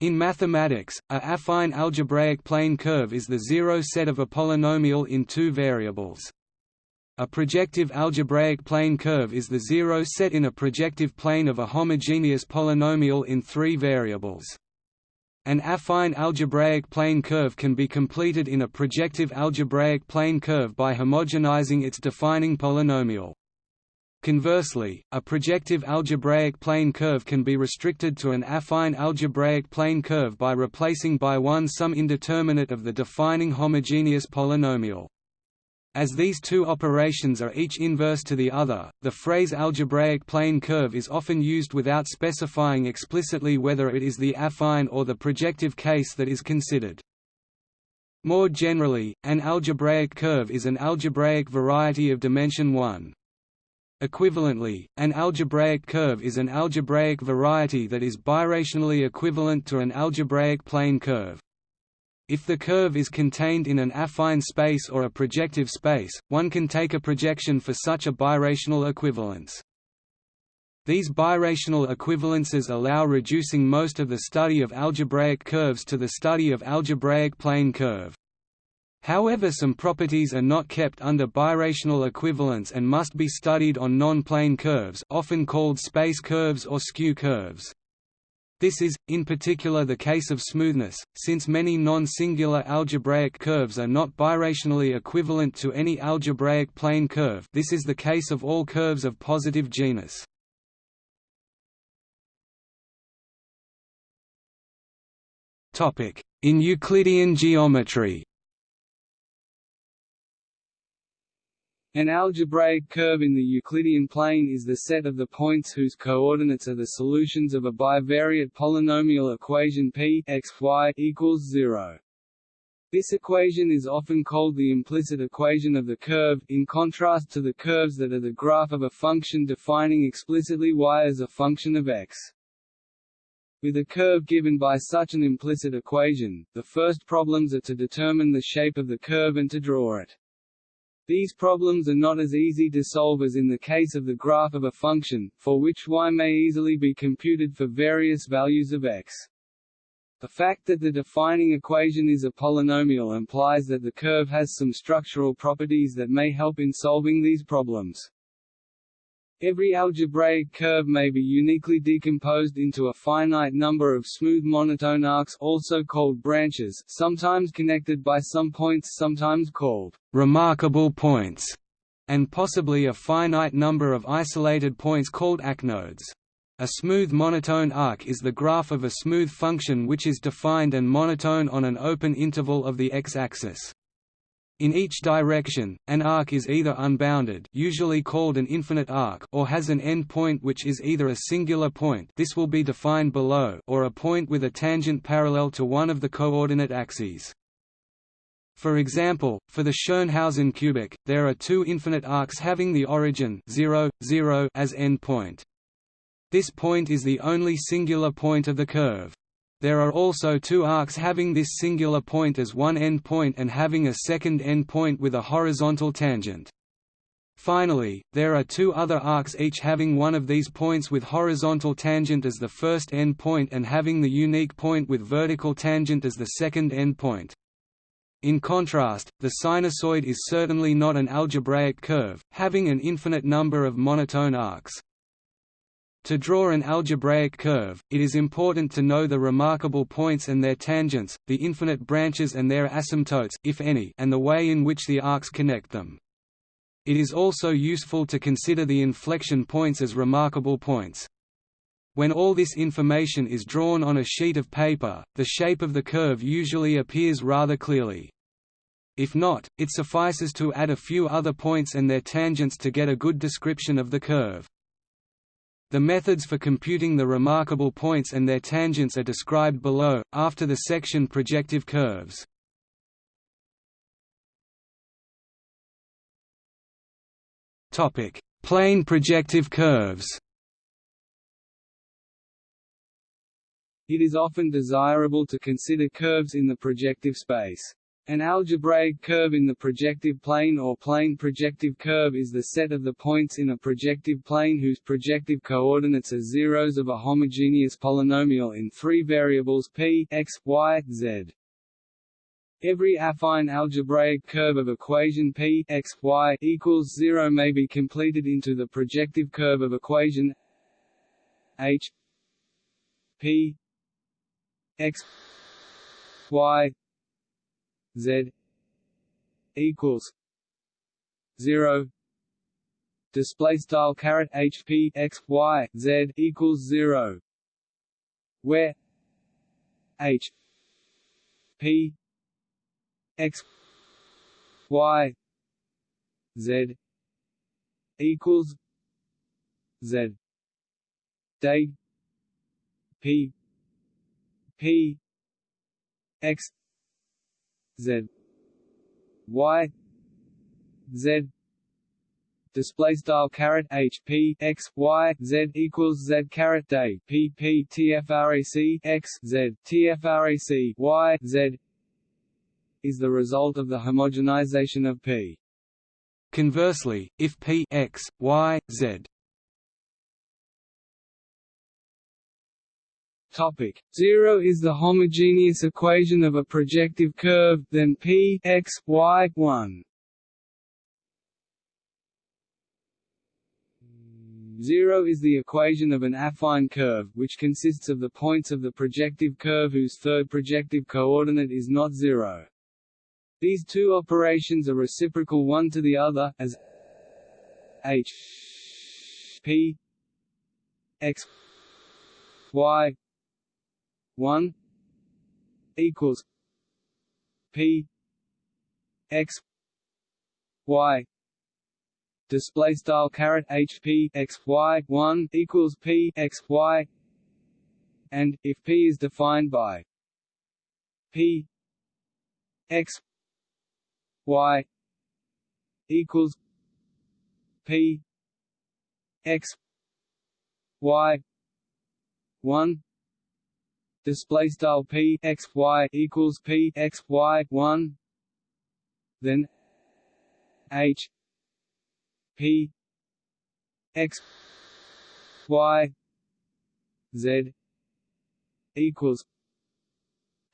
In mathematics, a affine algebraic plane curve is the zero set of a polynomial in two variables. A projective algebraic plane curve is the zero set in a projective plane of a homogeneous polynomial in three variables. An affine algebraic plane curve can be completed in a projective algebraic plane curve by homogenizing its defining polynomial. Conversely, a projective algebraic plane curve can be restricted to an affine algebraic plane curve by replacing by 1 some indeterminate of the defining homogeneous polynomial. As these two operations are each inverse to the other, the phrase algebraic plane curve is often used without specifying explicitly whether it is the affine or the projective case that is considered. More generally, an algebraic curve is an algebraic variety of dimension 1. Equivalently, an algebraic curve is an algebraic variety that is birationally equivalent to an algebraic plane curve. If the curve is contained in an affine space or a projective space, one can take a projection for such a birational equivalence. These birational equivalences allow reducing most of the study of algebraic curves to the study of algebraic plane curve. However some properties are not kept under birational equivalence and must be studied on non-plane curves often called space curves or skew curves. This is, in particular the case of smoothness, since many non-singular algebraic curves are not birationally equivalent to any algebraic plane curve this is the case of all curves of positive genus. In Euclidean geometry An algebraic curve in the Euclidean plane is the set of the points whose coordinates are the solutions of a bivariate polynomial equation p x y equals 0. This equation is often called the implicit equation of the curve, in contrast to the curves that are the graph of a function defining explicitly y as a function of x. With a curve given by such an implicit equation, the first problems are to determine the shape of the curve and to draw it. These problems are not as easy to solve as in the case of the graph of a function, for which y may easily be computed for various values of x. The fact that the defining equation is a polynomial implies that the curve has some structural properties that may help in solving these problems. Every algebraic curve may be uniquely decomposed into a finite number of smooth monotone arcs also called branches sometimes connected by some points sometimes called remarkable points, and possibly a finite number of isolated points called acnodes. A smooth monotone arc is the graph of a smooth function which is defined and monotone on an open interval of the x-axis. In each direction, an arc is either unbounded usually called an infinite arc or has an end point which is either a singular point this will be defined below or a point with a tangent parallel to one of the coordinate axes. For example, for the Tschirnhausen cubic, there are two infinite arcs having the origin 0, 0 as endpoint. This point is the only singular point of the curve. There are also two arcs having this singular point as one endpoint and having a second endpoint with a horizontal tangent. Finally, there are two other arcs each having one of these points with horizontal tangent as the first endpoint and having the unique point with vertical tangent as the second endpoint. In contrast, the sinusoid is certainly not an algebraic curve, having an infinite number of monotone arcs. To draw an algebraic curve, it is important to know the remarkable points and their tangents, the infinite branches and their asymptotes if any, and the way in which the arcs connect them. It is also useful to consider the inflection points as remarkable points. When all this information is drawn on a sheet of paper, the shape of the curve usually appears rather clearly. If not, it suffices to add a few other points and their tangents to get a good description of the curve. The methods for computing the remarkable points and their tangents are described below, after the section projective curves. Plane projective curves It is often desirable to consider curves in the projective space. An algebraic curve in the projective plane or plane projective curve is the set of the points in a projective plane whose projective coordinates are zeros of a homogeneous polynomial in three variables p, x, y, z. Every affine algebraic curve of equation p x, y equals 0 may be completed into the projective curve of equation h p x y Z equals zero. Display style caret HP x y Z equals zero. Where H P x y Z equals Z. Day P P x z. Y. Z. Display style caret h p x y z equals z caret day p p tfrac x z tfrac y z is the result of the homogenization of p. Conversely, if p x y z Topic 0 is the homogeneous equation of a projective curve, then p x y 1. 0 is the equation of an affine curve, which consists of the points of the projective curve whose third projective coordinate is not 0. These two operations are reciprocal one to the other, as h p x y 1 equals P X Y display style caret HP X Y 1 equals P X Y and if P is defined by P X Y equals P X Y 1 display style p x y equals p x y one, then h p x y z equals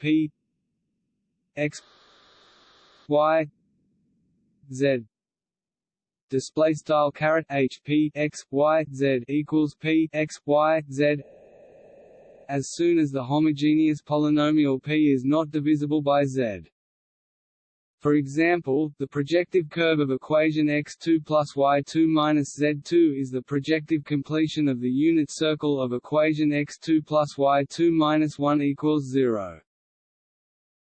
p x y z. Display style caret h p x y z equals p x y z as soon as the homogeneous polynomial p is not divisible by z. For example, the projective curve of equation x2 plus y2 minus z2 is the projective completion of the unit circle of equation x2 plus y2 minus 1 equals 0.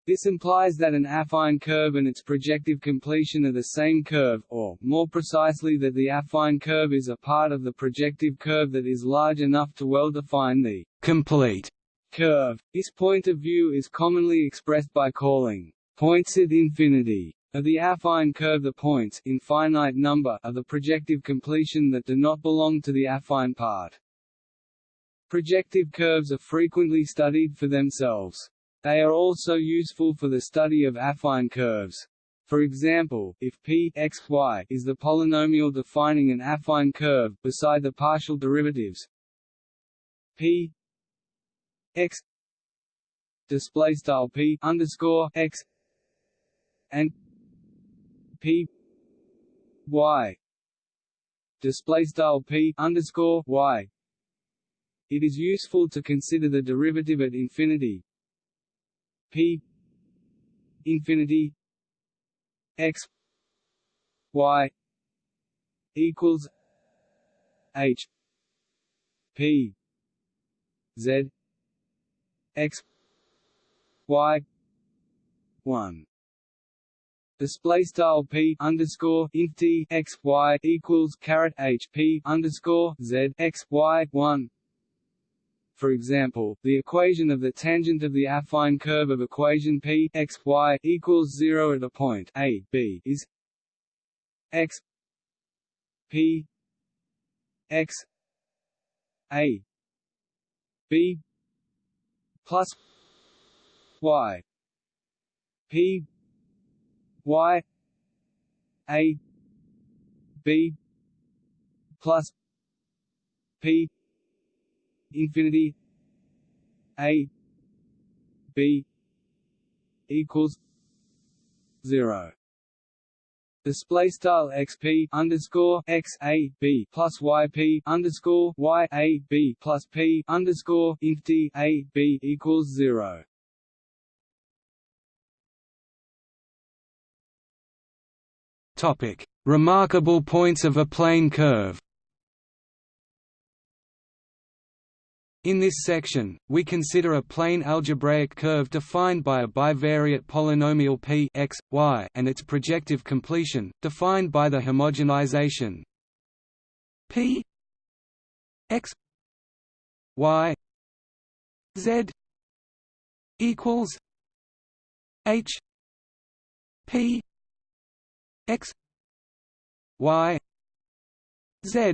This implies that an affine curve and its projective completion are the same curve, or, more precisely that the affine curve is a part of the projective curve that is large enough to well define the complete curve. This point of view is commonly expressed by calling points at infinity of the affine curve the points infinite number of the projective completion that do not belong to the affine part. Projective curves are frequently studied for themselves. They are also useful for the study of affine curves. For example, if p x y is the polynomial defining an affine curve, beside the partial derivatives p x display style p underscore x and p y display style p underscore y. It is useful to consider the derivative at infinity p infinity x y equals h p z x y 1 Display style p underscore int t x y equals caret h p underscore z x y one for example, the equation of the tangent of the affine curve of equation p x y equals 0 at a point a b is x p x a b plus y p y a b plus p infinity a b equals zero display style xp underscore x a b plus yp underscore y a b plus p underscore int d a b equals zero. Topic: Remarkable points of a plane curve. In this section, we consider a plane algebraic curve defined by a bivariate polynomial p x, y and its projective completion, defined by the homogenization p x y z equals h p x y z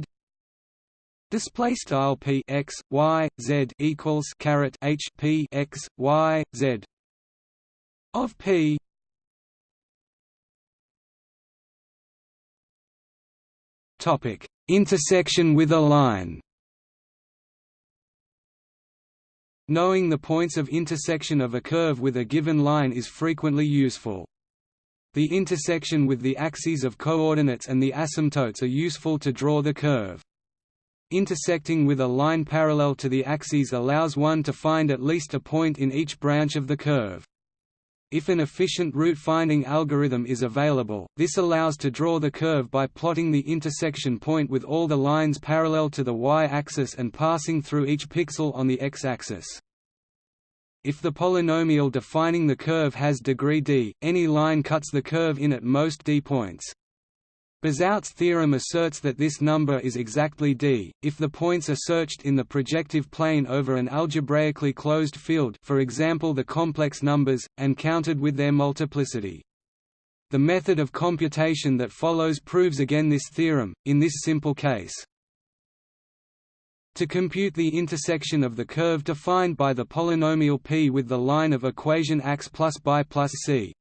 Display style p x y z equals caret h p x y z of p. Topic: Intersection with a line. Knowing the points of intersection of a curve with a given line is frequently useful. The intersection with the axes of coordinates and the asymptotes are useful to draw the curve. Intersecting with a line parallel to the axes allows one to find at least a point in each branch of the curve. If an efficient root-finding algorithm is available, this allows to draw the curve by plotting the intersection point with all the lines parallel to the y-axis and passing through each pixel on the x-axis. If the polynomial defining the curve has degree d, any line cuts the curve in at most d points. Bezout's theorem asserts that this number is exactly d, if the points are searched in the projective plane over an algebraically closed field for example the complex numbers, and counted with their multiplicity. The method of computation that follows proves again this theorem, in this simple case. To compute the intersection of the curve defined by the polynomial p with the line of equation x plus by plus c,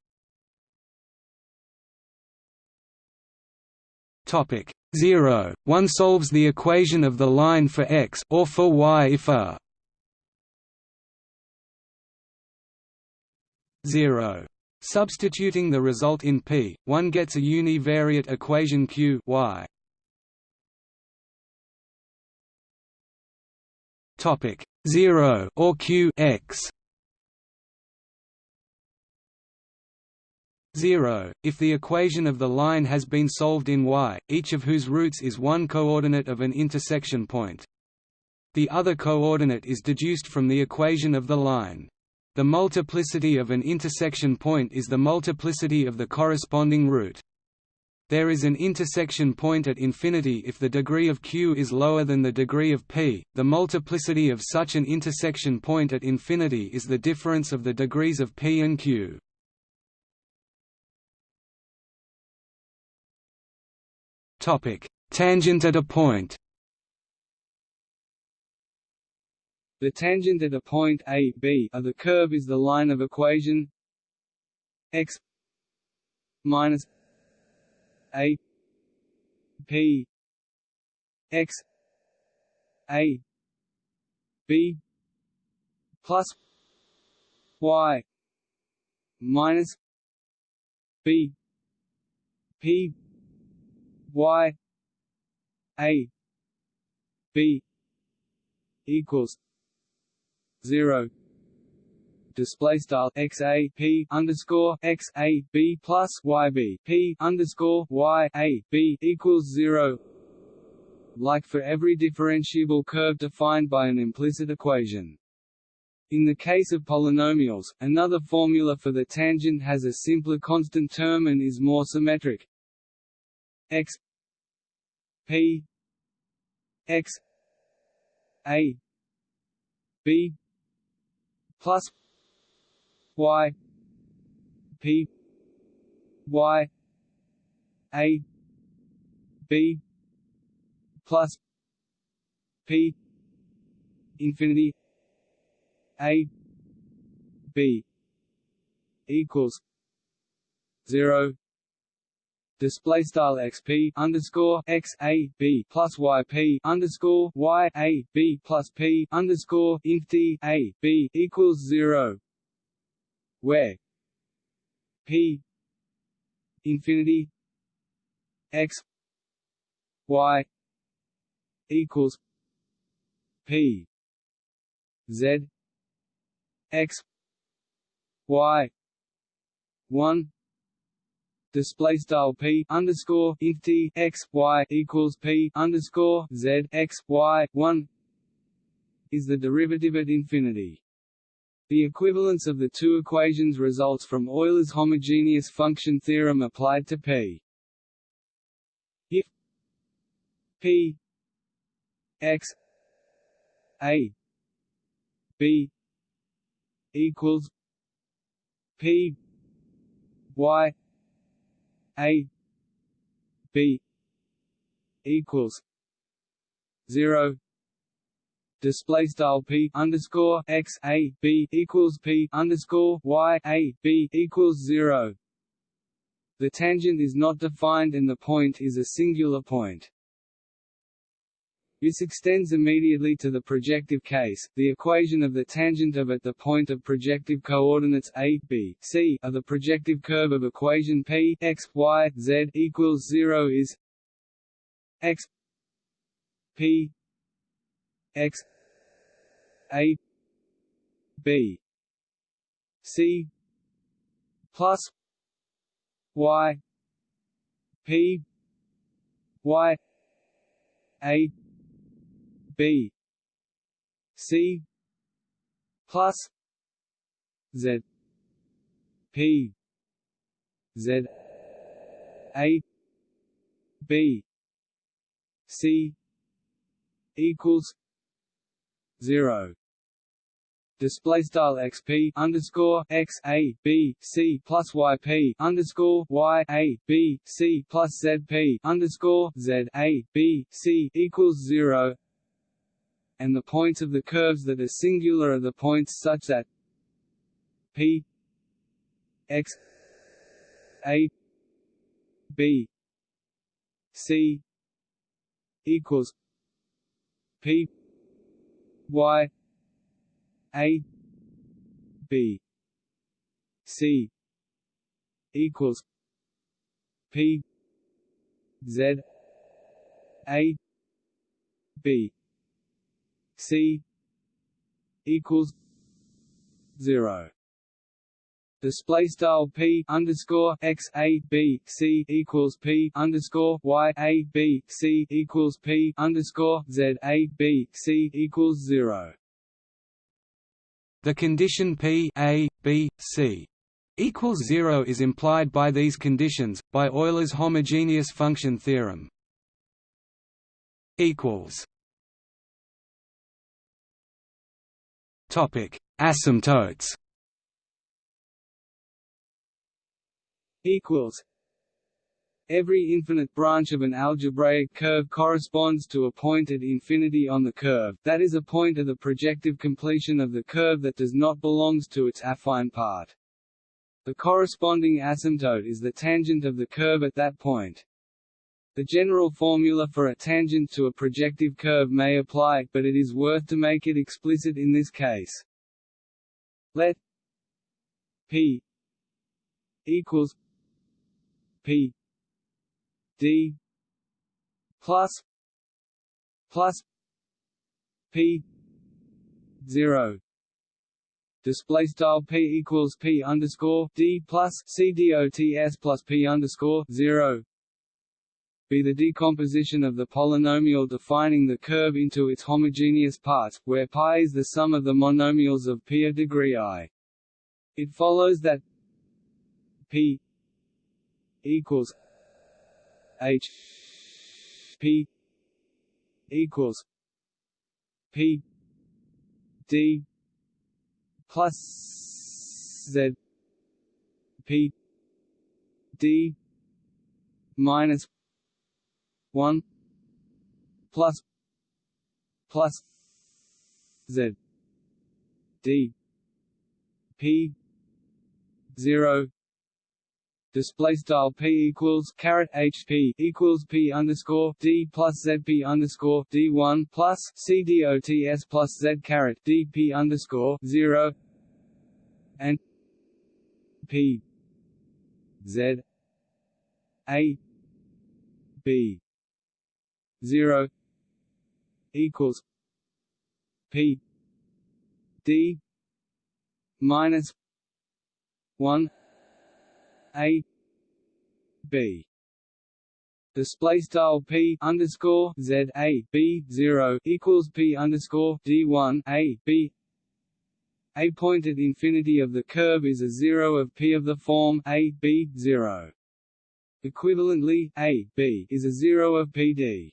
Topic 0. One solves the equation of the line for x or for y if a 0. Substituting the result in P, one gets a univariate equation Q y. Topic 0 or Q x 0, if the equation of the line has been solved in y, each of whose roots is one coordinate of an intersection point. The other coordinate is deduced from the equation of the line. The multiplicity of an intersection point is the multiplicity of the corresponding root. There is an intersection point at infinity if the degree of q is lower than the degree of p. The multiplicity of such an intersection point at infinity is the difference of the degrees of p and q. Topic: Tangent at a point. The tangent at a point a, b of the curve is the line of equation x minus a p x a b plus y minus b p y a b equals zero display style x a p underscore x a b plus y b p underscore y a b equals zero. Like for every differentiable curve defined by an implicit equation. In the case of polynomials, another formula for the tangent has a simpler constant term and is more symmetric. X P X A B plus Y P Y A B plus P infinity A B equals zero display style xp underscore x a b plus yp underscore y a b plus p underscore int d a b equals zero, where p infinity x y equals p z x y one display style p underscore int t x y equals p underscore z x y one is the derivative at infinity. The equivalence of the two equations results from Euler's homogeneous function theorem applied to p. If p x a b equals p y a b equals zero display style p underscore x a b equals p underscore y a b equals zero. The tangent is not defined and the point is a singular point. This extends immediately to the projective case. The equation of the tangent of at the point of projective coordinates a, b, c of the projective curve of equation p x, y, z equals 0 is x p x a b c plus y p y a B. C. Plus. Z. P. Z. A. B. C. Equals. Zero. Display style xp underscore x a b c plus yp underscore y a b c plus zp underscore z a b c equals zero and the points of the curves that are singular are the points such that p x a b c equals p y a b c equals p z a b C equals zero. Display style P underscore x a b c equals P underscore y a b c equals P underscore z a b c equals zero. The condition P a b c equals zero is implied by these conditions by Euler's homogeneous function theorem. Equals Topic: Asymptotes. Equals. Every infinite branch of an algebraic curve corresponds to a point at infinity on the curve, that is a point of the projective completion of the curve that does not belongs to its affine part. The corresponding asymptote is the tangent of the curve at that point. The general formula for a tangent to a projective curve may apply, but it is worth to make it explicit in this case. Let p equals p d plus plus p zero display style p equals p underscore d plus c dots plus p underscore zero be the decomposition of the polynomial defining the curve into its homogeneous parts, where pi is the sum of the monomials of p of degree i. It follows that p equals h p equals p d plus z p d minus 1 plus plus z d p 0 display style p equals caret hp equals p underscore d plus zp underscore d one plus c dots plus z caret dp underscore zero and p z a b zero equals p d minus one a b display style p underscore z a b zero equals p underscore d one a b a point at infinity of the curve is a zero of p of the form a b zero. Equivalently, a b is a zero of pd.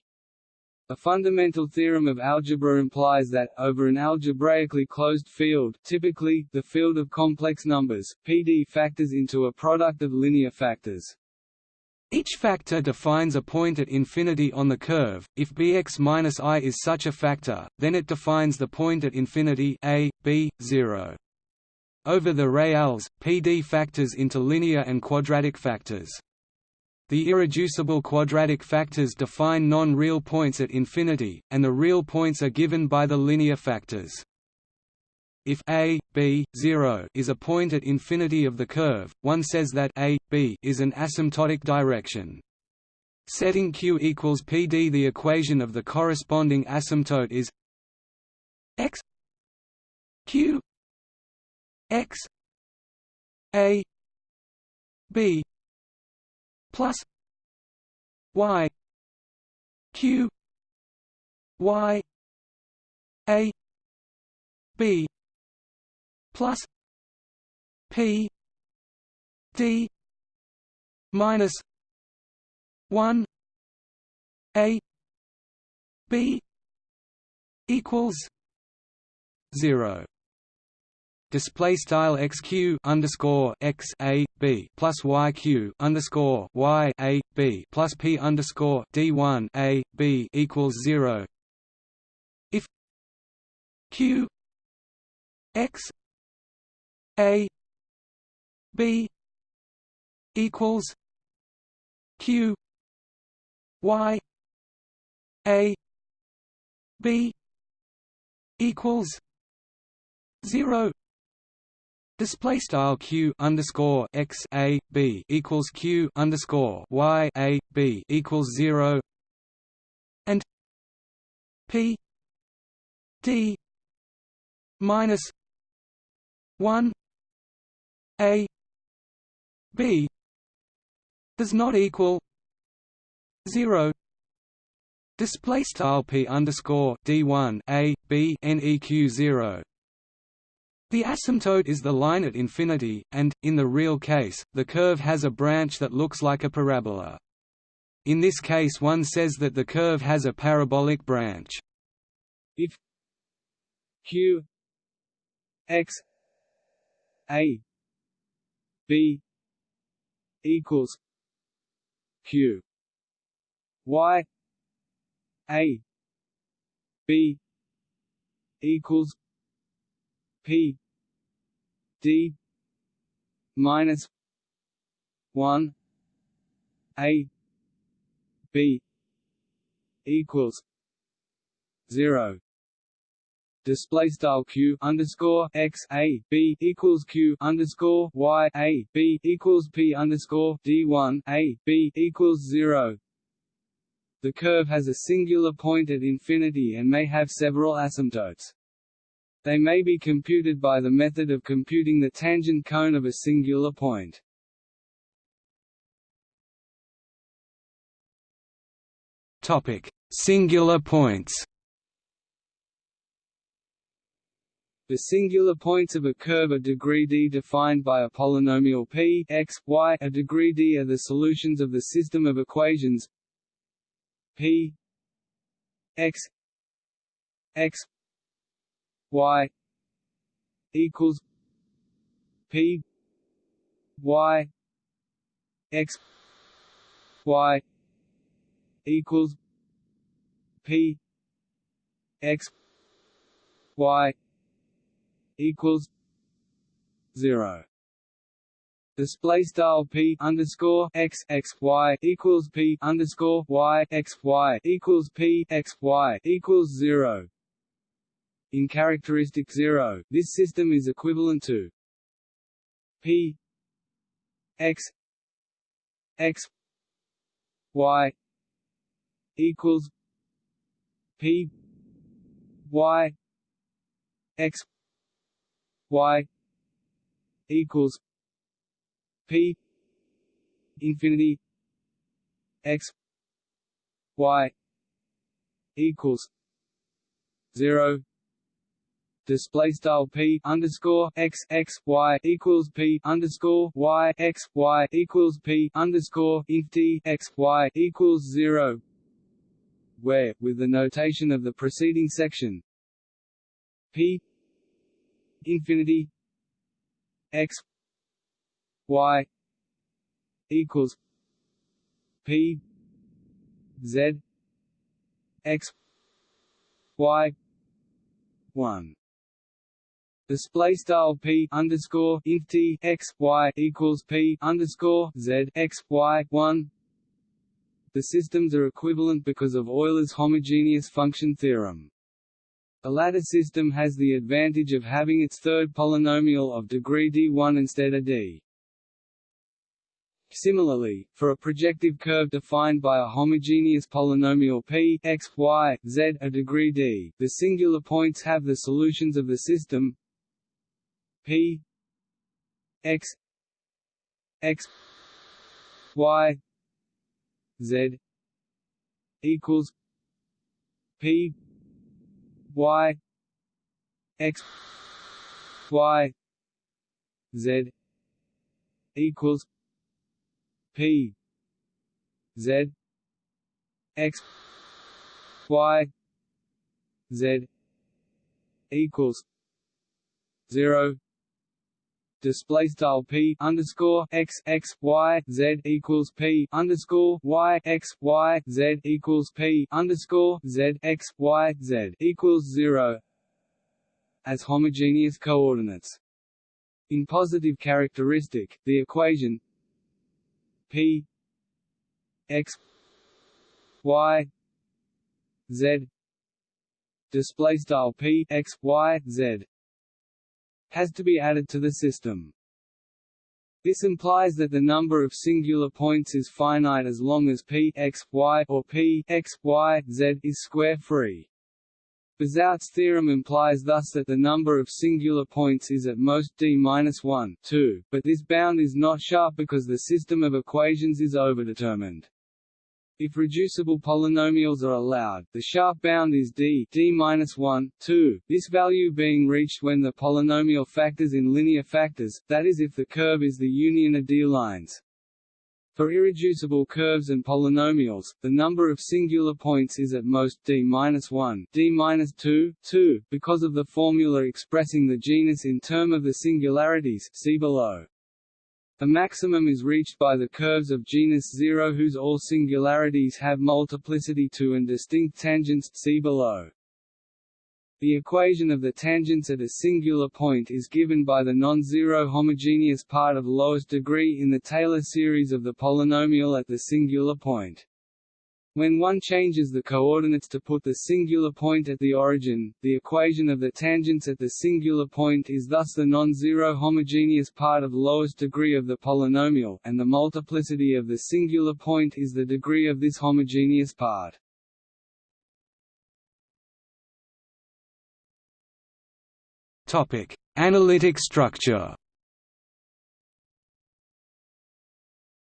A fundamental theorem of algebra implies that, over an algebraically closed field typically, the field of complex numbers, PD factors into a product of linear factors. Each factor defines a point at infinity on the curve. If bx minus i is such a factor, then it defines the point at infinity a, b, 0. Over the reals, PD factors into linear and quadratic factors. The irreducible quadratic factors define non-real points at infinity, and the real points are given by the linear factors. If a, b, 0 is a point at infinity of the curve, one says that a, b is an asymptotic direction. Setting q equals pd the equation of the corresponding asymptote is x q x a b plus y q y a b plus p d minus 1 a b equals 0 display style xq underscore x a b plus yq underscore y a b plus p underscore d one a b equals zero. If q x a b equals q y a b equals zero Display style q underscore x a b equals q underscore y a b equals zero, and p d minus one a b does not equal zero. Display style p underscore d one a b neq zero the asymptote is the line at infinity, and, in the real case, the curve has a branch that looks like a parabola. In this case one says that the curve has a parabolic branch. If q x a b equals q y a b equals p. D. minus 1 a. B. equals 0 display style q underscore x a b equals q underscore y a b equals p underscore d one a b equals zero. The curve has a singular point at infinity and may have several asymptotes. They may be computed by the method of computing the tangent cone of a singular point. Topic: Singular points. The singular points of a curve are degree d defined by a polynomial p x, y. A degree d are the solutions of the system of equations p x x y equals P y x y equals P x y equals zero display style p underscore x x y equals p underscore y x y equals p x y equals zero. In characteristic zero, this system is equivalent to p x x y equals p y x y equals p infinity x y equals zero display style p underscore x x y equals p underscore y x y equals p underscore int x y equals zero, where, with the notation of the preceding section, p infinity x y equals p z x y one display style p underscore int t x y equals p underscore z x y one. The systems are equivalent because of Euler's homogeneous function theorem. The latter system has the advantage of having its third polynomial of degree d1 instead of d. Similarly, for a projective curve defined by a homogeneous polynomial p x, y, z a degree d, the singular points have the solutions of the system p x x y z equals p y x y z equals p z x y z equals zero display style p underscore x x y z equals p underscore y x y z equals p underscore z x y z equals zero as homogeneous coordinates. In positive characteristic, the equation p x y z display style p x y z has to be added to the system. This implies that the number of singular points is finite as long as p x, y or p x, y, z is square-free. Bezout's theorem implies thus that the number of singular points is at most d-1, 2, but this bound is not sharp because the system of equations is overdetermined. If reducible polynomials are allowed, the sharp bound is d d-1, 2, this value being reached when the polynomial factors in linear factors, that is if the curve is the union of d-lines. For irreducible curves and polynomials, the number of singular points is at most d-1, d-2, 2, because of the formula expressing the genus in term of the singularities see below. The maximum is reached by the curves of genus 0 whose all singularities have multiplicity 2 and distinct tangents see below. The equation of the tangents at a singular point is given by the non-zero homogeneous part of lowest degree in the Taylor series of the polynomial at the singular point. When one changes the coordinates to put the singular point at the origin, the equation of the tangents at the singular point is thus the non-zero homogeneous part of lowest degree of the polynomial, and the multiplicity of the singular point is the degree of this homogeneous part. Topic: Analytic structure.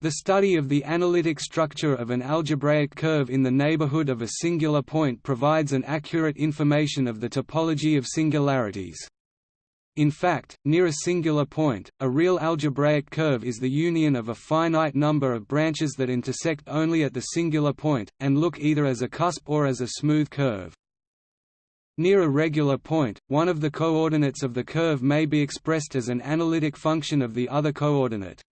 The study of the analytic structure of an algebraic curve in the neighborhood of a singular point provides an accurate information of the topology of singularities. In fact, near a singular point, a real algebraic curve is the union of a finite number of branches that intersect only at the singular point, and look either as a cusp or as a smooth curve. Near a regular point, one of the coordinates of the curve may be expressed as an analytic function of the other coordinate.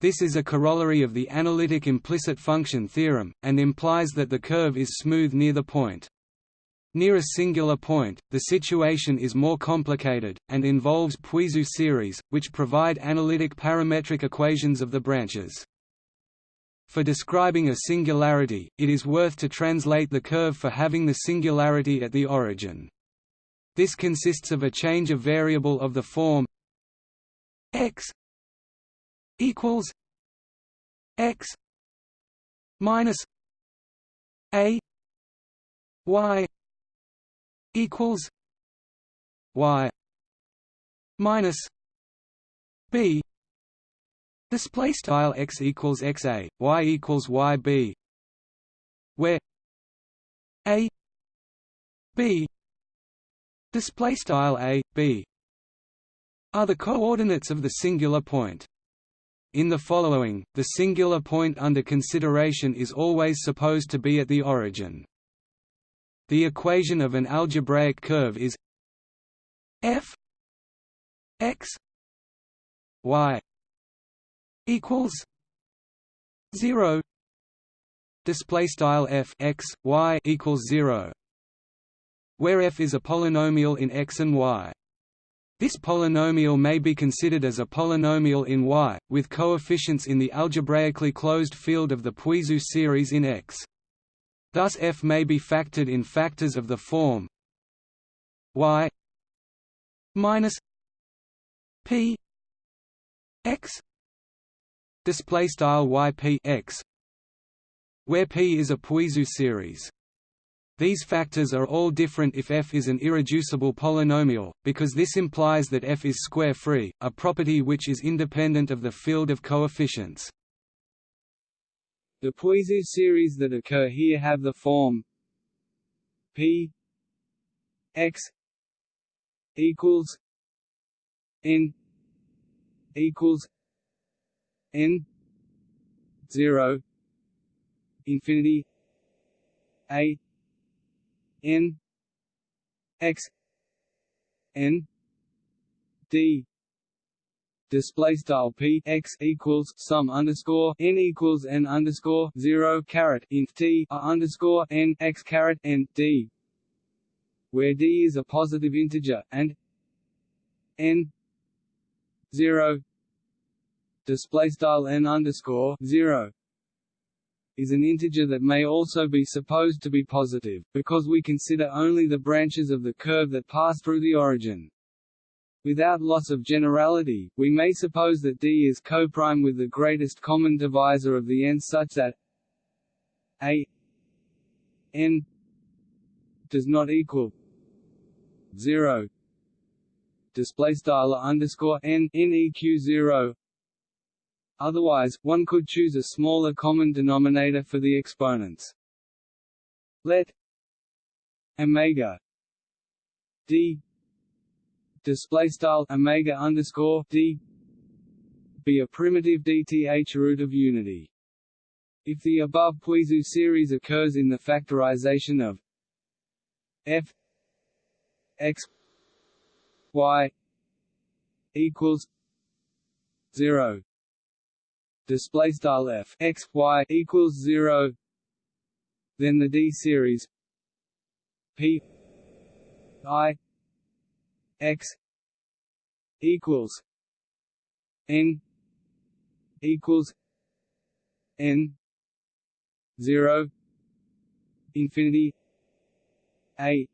This is a corollary of the analytic implicit function theorem, and implies that the curve is smooth near the point. Near a singular point, the situation is more complicated, and involves Puiseux series, which provide analytic parametric equations of the branches. For describing a singularity, it is worth to translate the curve for having the singularity at the origin. This consists of a change of variable of the form x equals x minus a y equals y minus b. Display style x equals xa y equals yb where a b. Display style a b are the coordinates of the singular point in the following, the singular point under consideration is always supposed to be at the origin. The equation of an algebraic curve is f x y equals 0 display style f x y equals 0 where f is a polynomial in x and y this polynomial may be considered as a polynomial in Y, with coefficients in the algebraically closed field of the Puiseux series in X. Thus f may be factored in factors of the form y minus p x display style yp x where p is a Puiseux series. These factors are all different if f is an irreducible polynomial, because this implies that f is square-free, a property which is independent of the field of coefficients. The Puiseux series that occur here have the form p x equals n equals n 0 infinity a n x n d. Display style p x equals sum underscore n equals n underscore zero caret int t a underscore n x caret n d, where d is a positive integer and n zero. Display style n underscore zero is an integer that may also be supposed to be positive, because we consider only the branches of the curve that pass through the origin. Without loss of generality, we may suppose that D is coprime with the greatest common divisor of the n such that a n does not equal 0 display style underscore n n eq 0 otherwise one could choose a smaller common denominator for the exponents let omega d display style omega underscore d be a primitive dth root of unity. If the above Puiseux series occurs in the factorization of f x y equals zero display style f x y equals zero, then the D series p i x equals n equals n zero infinity a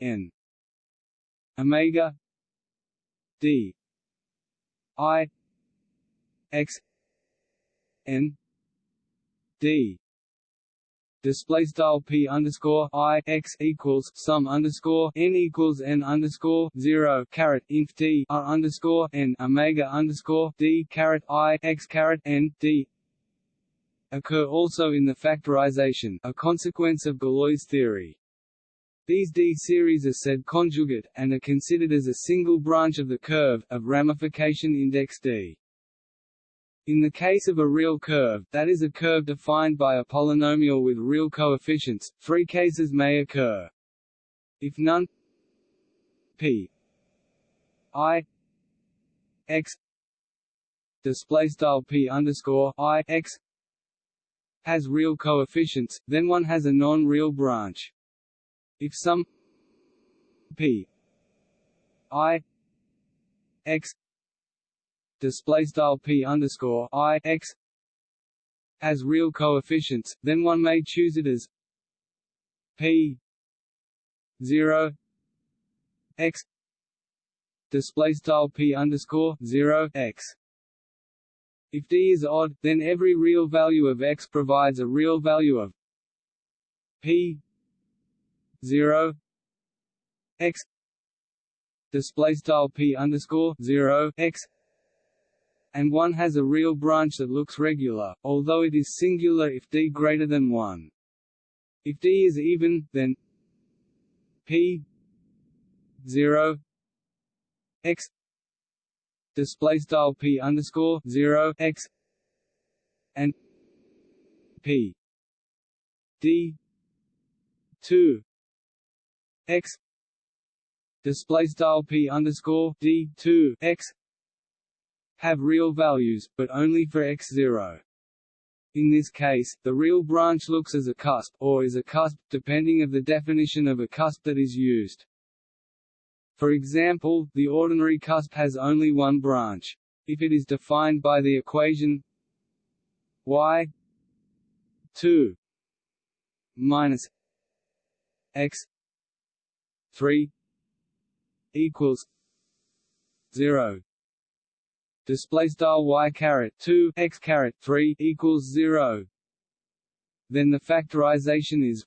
n. Omega d i x n d display style p underscore i x equals sum underscore n equals n underscore zero caret inf d r underscore n omega underscore d caret i x caret n d occur also in the factorization, a consequence of Galois theory. These D series are said conjugate, and are considered as a single branch of the curve, of ramification index D. In the case of a real curve, that is a curve defined by a polynomial with real coefficients, three cases may occur. If none p i x p underscore i x has real coefficients, then one has a non-real branch. if some p i x display style p underscore i x has real coefficients, then one may choose it as p 0 x display style p underscore 0 x. If d is odd, then every real value of x provides a real value of p 0 x display style p underscore 0 x and one has a real branch that looks regular, although it is singular if d greater than 1. If d is even, then p 0 x display style p underscore 0 x and p d 2 x display style p underscore d 2 x have real values, but only for x0. In this case, the real branch looks as a cusp, or is a cusp, depending of the definition of a cusp that is used. For example, the ordinary cusp has only one branch. If it is defined by the equation y 2 minus x 3 equals 0 display style y caret 2 x caret 3 equals 0 then the factorization is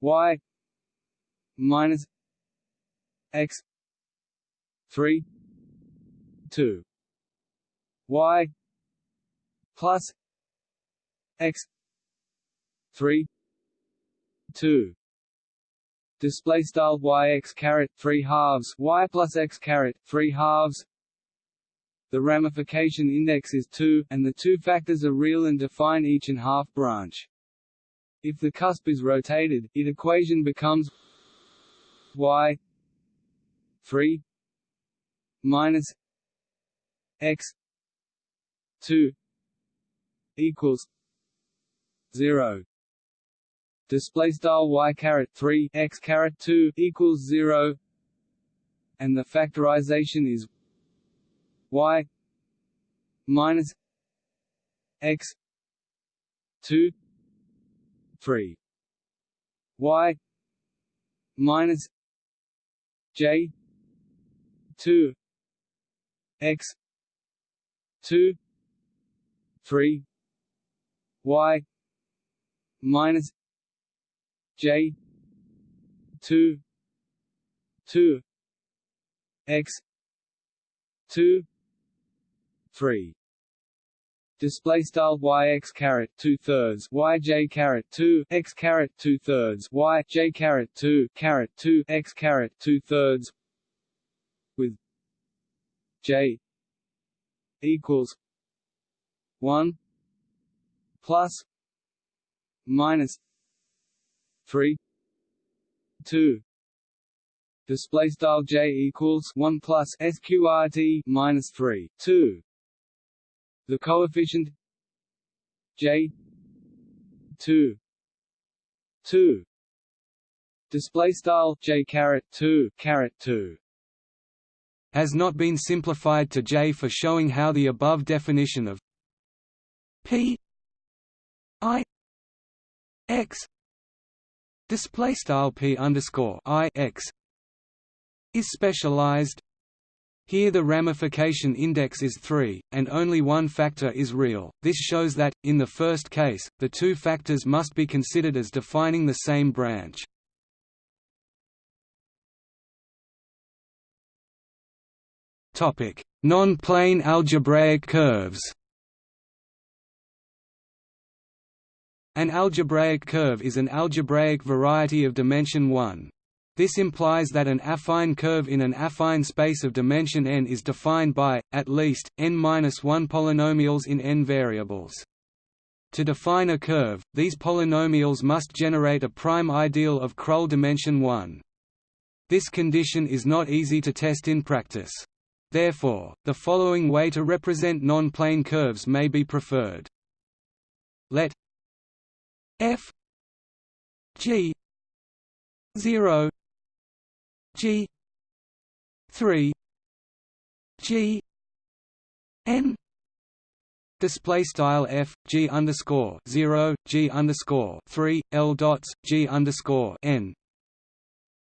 y minus x 3 2 y plus x 3 2 display style y x caret 3 halves y plus x caret 3 halves the ramification index is 2, and the two factors are real and define each and half branch. If the cusp is rotated, it equation becomes y 3 minus x 2 equals 0 display style y caret 3 x caret 2 equals 0 and the factorization is y minus x 2 3 y minus j 2 x 2 3 y minus j 2 2 x 2 3 display style y x caret two thirds y j caret two. X caret two thirds y j caret two. Caret two. X caret two thirds with j equals one plus minus three two. Display style j equals 1 plus sqrt minus 3 2 the coefficient j 2 2 display style j caret 2 caret 2 has not been simplified to j for showing how the above definition of p i x display style p underscore i x is specialized here the ramification index is 3, and only one factor is real. This shows that, in the first case, the two factors must be considered as defining the same branch. Non-plane algebraic curves An algebraic curve is an algebraic variety of dimension 1. This implies that an affine curve in an affine space of dimension n is defined by, at least, n-1 polynomials in n variables. To define a curve, these polynomials must generate a prime ideal of Krull dimension 1. This condition is not easy to test in practice. Therefore, the following way to represent non-plane curves may be preferred. Let f g 0 g 3 g n Display style f g underscore zero g underscore three l dots g underscore n.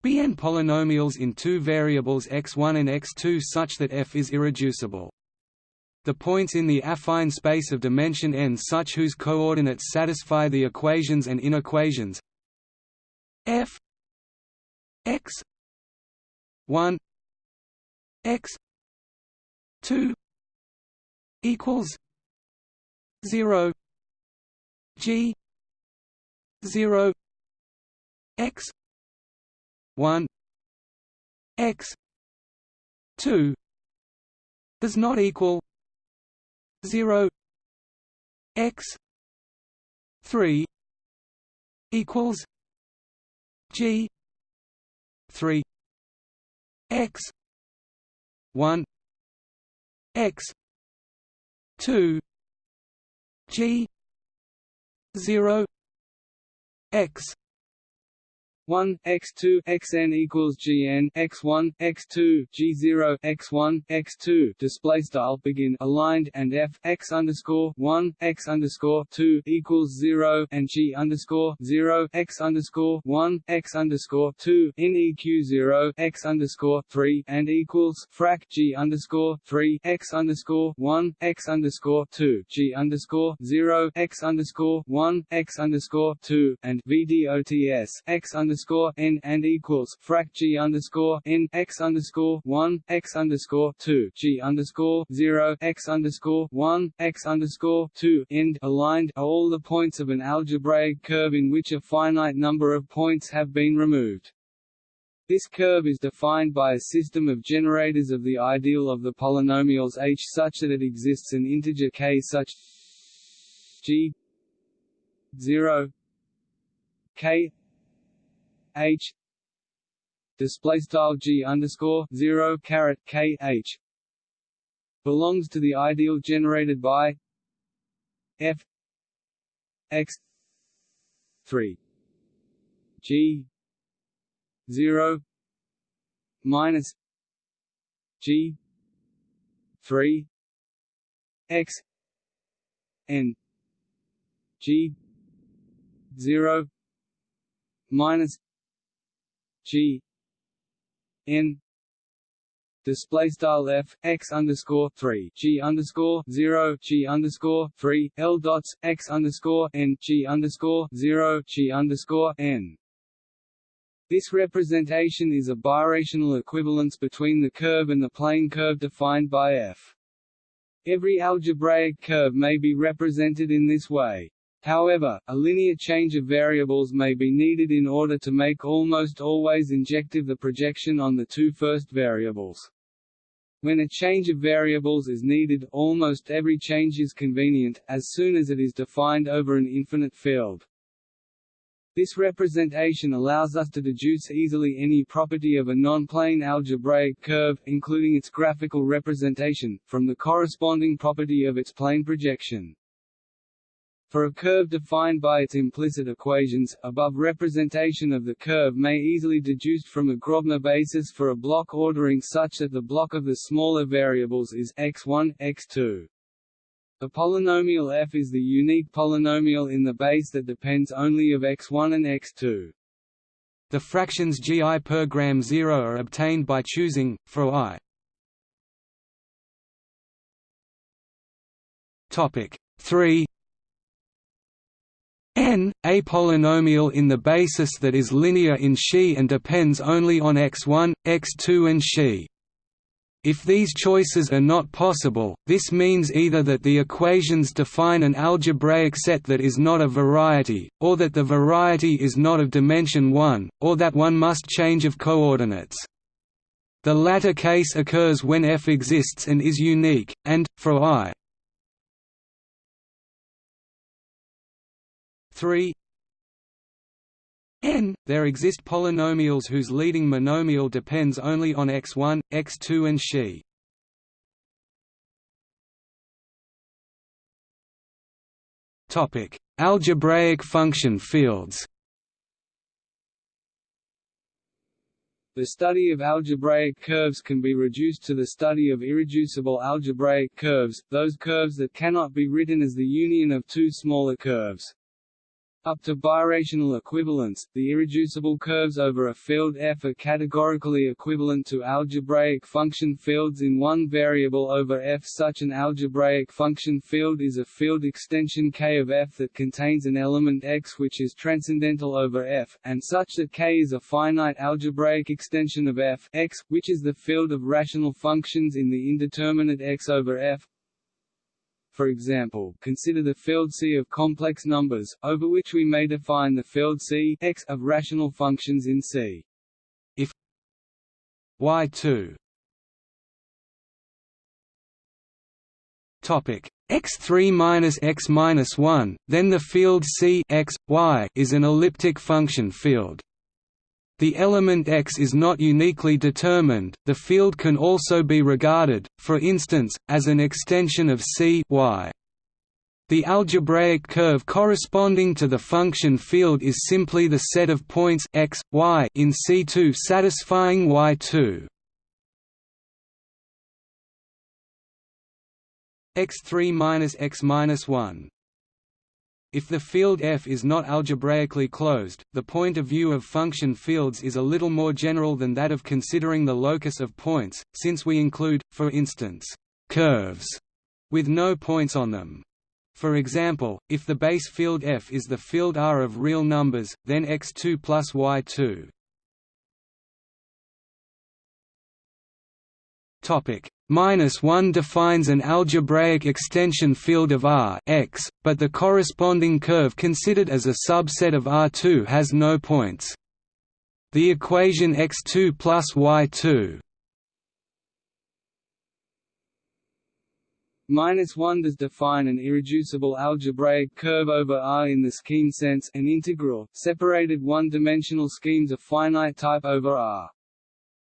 Bn polynomials in two variables x1 and x2 such that f is irreducible. The points in the affine space of dimension n such whose coordinates satisfy the equations and inequations f x 1 x 2 equals 0 g 0 x 1 x 2 does not equal 0 x 3 equals g 3 x 1 x 2 G zero X 1 x2 xn equals gn x1 x2 g0 x1 x2 display style begin aligned and f x underscore 1 x underscore 2 equals 0 and g underscore 0 x underscore 1 x underscore 2 in eq 0 x underscore 3 and equals frac g underscore 3 x underscore 1 x underscore 2 g underscore 0 x underscore 1 x underscore 2 and vdots x underscore underscore n and equals frac g underscore n x underscore one x underscore two g underscore zero x underscore one x underscore two end aligned are all the points of an algebraic curve in which a finite number of points have been removed. This curve is defined by a system of generators of the ideal of the polynomials h such that it exists an integer k such g 0 k h. Display style g underscore zero caret k h. Belongs to the ideal generated by f. X. three. G. zero. Minus g. three. X. N. G. zero. Minus G N display style f x underscore three g underscore zero g underscore three l dots x underscore n g underscore zero g underscore n. This representation is a birational equivalence between the curve and the plane curve defined by f. Every algebraic curve may be represented in this way. However, a linear change of variables may be needed in order to make almost always injective the projection on the two first variables. When a change of variables is needed, almost every change is convenient, as soon as it is defined over an infinite field. This representation allows us to deduce easily any property of a non-plane algebraic curve, including its graphical representation, from the corresponding property of its plane projection. For a curve defined by its implicit equations, above representation of the curve may easily deduced from a Grobner basis for a block ordering such that the block of the smaller variables is x1, x2. A polynomial f is the unique polynomial in the base that depends only of x1 and x2. The fractions gi per gram 0 are obtained by choosing, for i Topic 3 n, a polynomial in the basis that is linear in Xi and depends only on x1, x2 and Xi. If these choices are not possible, this means either that the equations define an algebraic set that is not a variety, or that the variety is not of dimension 1, or that one must change of coordinates. The latter case occurs when f exists and is unique, and, for i 3 n there exist polynomials whose leading monomial depends only on x1, x2 and Xi. Topic: Algebraic function fields. The study of algebraic curves can be reduced to the study of irreducible algebraic curves, those curves that cannot be written as the union of two smaller curves. Up to birational equivalence, the irreducible curves over a field f are categorically equivalent to algebraic function fields in one variable over f. Such an algebraic function field is a field extension K of f that contains an element x which is transcendental over f, and such that K is a finite algebraic extension of f x, which is the field of rational functions in the indeterminate x over f for example, consider the field C of complex numbers, over which we may define the field C x of rational functions in C. If y2 topic x3 minus x minus 1, then the field C x, y is an elliptic function field. The element X is not uniquely determined, the field can also be regarded, for instance, as an extension of C y. The algebraic curve corresponding to the function field is simply the set of points x, y in C2 satisfying Y2. x3 minus x minus 1 if the field F is not algebraically closed, the point of view of function fields is a little more general than that of considering the locus of points, since we include, for instance, curves with no points on them. For example, if the base field F is the field R of real numbers, then x2 plus y2 Topic minus 1 defines an algebraic extension field of R x, but the corresponding curve considered as a subset of R2 has no points. The equation x2 plus y2 Minus 1 does define an irreducible algebraic curve over R in the scheme sense an integral, separated one-dimensional schemes of finite type over R.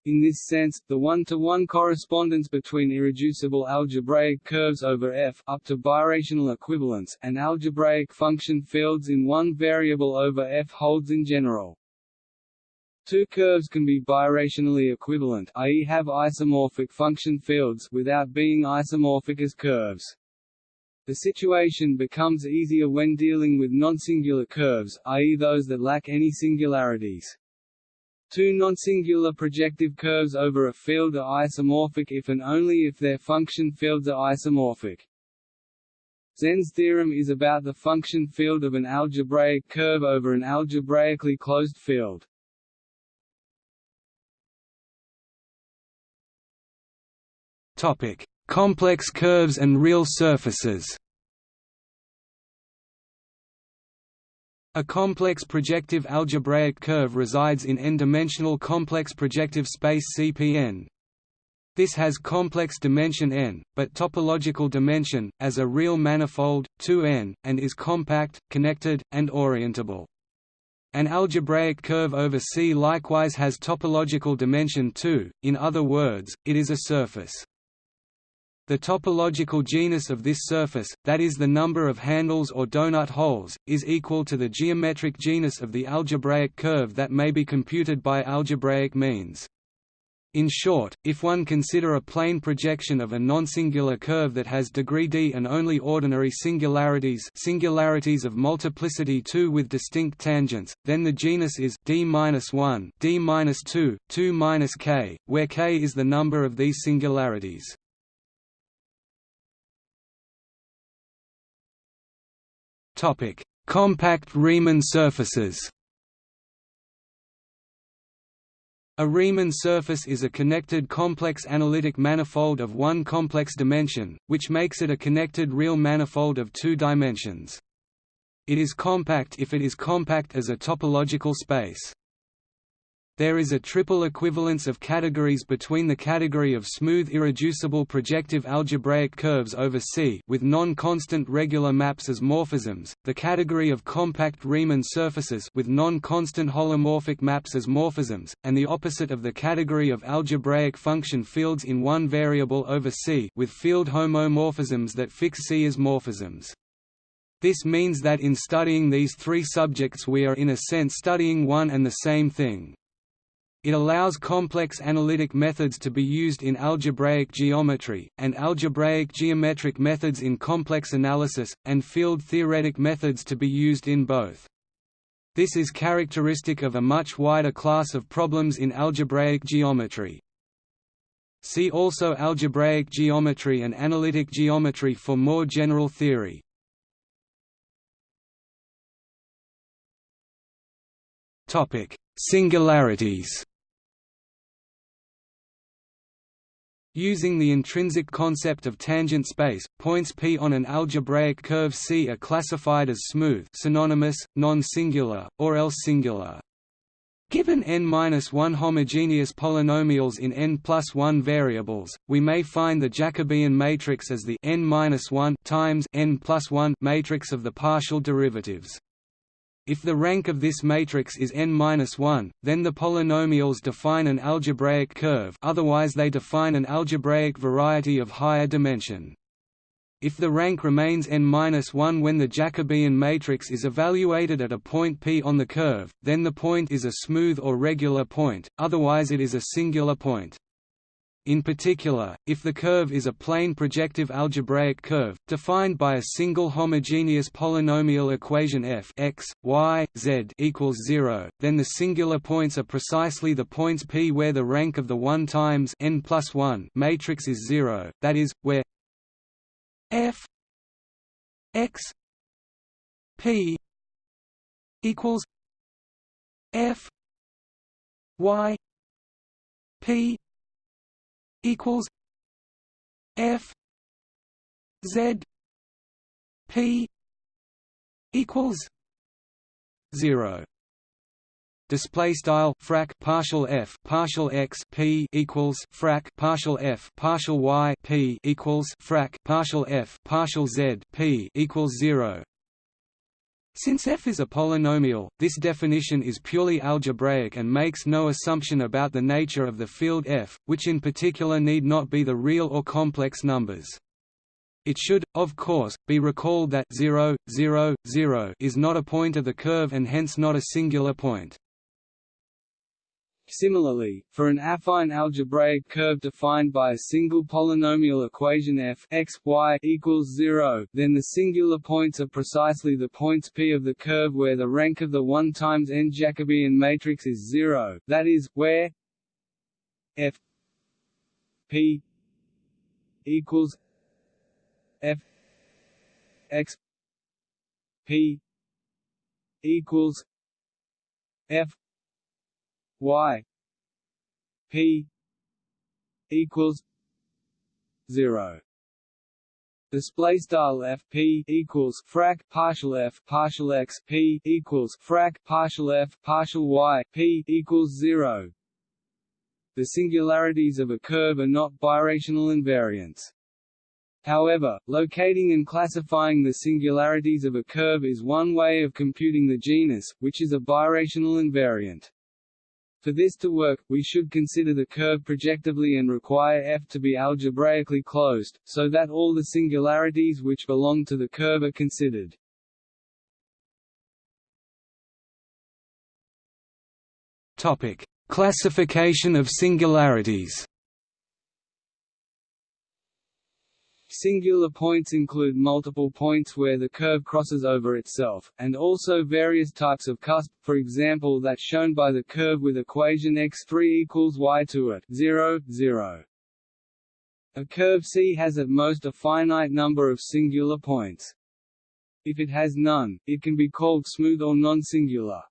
In this sense, the one-to-one -one correspondence between irreducible algebraic curves over F up to birational equivalence and algebraic function fields in one variable over F holds in general. Two curves can be birationally equivalent i.e. have isomorphic function fields without being isomorphic as curves. The situation becomes easier when dealing with non-singular curves, i.e. those that lack any singularities. Two non-singular projective curves over a field are isomorphic if and only if their function fields are isomorphic. Tsen's theorem is about the function field of an algebraic curve over an algebraically closed field. Topic: Complex curves and real surfaces. A complex projective algebraic curve resides in n-dimensional complex projective space CPN. This has complex dimension n, but topological dimension, as a real manifold, 2n, and is compact, connected, and orientable. An algebraic curve over C likewise has topological dimension 2, in other words, it is a surface. The topological genus of this surface, that is the number of handles or donut holes, is equal to the geometric genus of the algebraic curve that may be computed by algebraic means. In short, if one consider a plane projection of a non-singular curve that has degree d and only ordinary singularities singularities of multiplicity 2 with distinct tangents, then the genus is d-1, d-2, 2-k, where k is the number of these singularities. Topic: Compact Riemann surfaces. A Riemann surface is a connected complex analytic manifold of one complex dimension, which makes it a connected real manifold of two dimensions. It is compact if it is compact as a topological space. There is a triple equivalence of categories between the category of smooth irreducible projective algebraic curves over C with non-constant regular maps as morphisms, the category of compact Riemann surfaces with non-constant holomorphic maps as morphisms, and the opposite of the category of algebraic function fields in one variable over C with field homomorphisms that fix C as morphisms. This means that in studying these three subjects we are in a sense studying one and the same thing. It allows complex analytic methods to be used in algebraic geometry, and algebraic geometric methods in complex analysis, and field-theoretic methods to be used in both. This is characteristic of a much wider class of problems in algebraic geometry. See also algebraic geometry and analytic geometry for more general theory. Topic: Singularities. Using the intrinsic concept of tangent space, points P on an algebraic curve C are classified as smooth synonymous, non-singular, or else singular. Given n-1 homogeneous polynomials in n plus 1 variables, we may find the Jacobian matrix as the n-1 times n plus 1 matrix of the partial derivatives. If the rank of this matrix is n-1, then the polynomials define an algebraic curve otherwise they define an algebraic variety of higher dimension. If the rank remains n-1 when the Jacobian matrix is evaluated at a point P on the curve, then the point is a smooth or regular point, otherwise it is a singular point. In particular, if the curve is a plane projective algebraic curve, defined by a single homogeneous polynomial equation f x, y, z equals 0, then the singular points are precisely the points P where the rank of the 1 times n plus 1 matrix is 0, that is, where f x p equals f y p equals F Z P equals zero. Display style frac partial f partial x p equals frac partial f partial y p equals frac partial f partial z p equals zero. Since f is a polynomial, this definition is purely algebraic and makes no assumption about the nature of the field f, which in particular need not be the real or complex numbers. It should, of course, be recalled that 0, 0, 0 is not a point of the curve and hence not a singular point. Similarly, for an affine algebraic curve defined by a single polynomial equation f x, y equals 0, then the singular points are precisely the points P of the curve where the rank of the 1 times n Jacobian matrix is 0, that is, where f P equals f x P equals f y p equals 0 display style fp equals frac partial f partial x p equals frac partial f partial y p equals 0 the singularities of a curve are not birational invariants. However, locating and classifying the singularities of a curve is one way of computing the genus, which is a birational invariant. For this to work, we should consider the curve projectively and require f to be algebraically closed, so that all the singularities which belong to the curve are considered. Topic: Classification of singularities. Singular points include multiple points where the curve crosses over itself, and also various types of cusp, for example that shown by the curve with equation x3 equals y2 at 0, 0. A curve C has at most a finite number of singular points. If it has none, it can be called smooth or non-singular.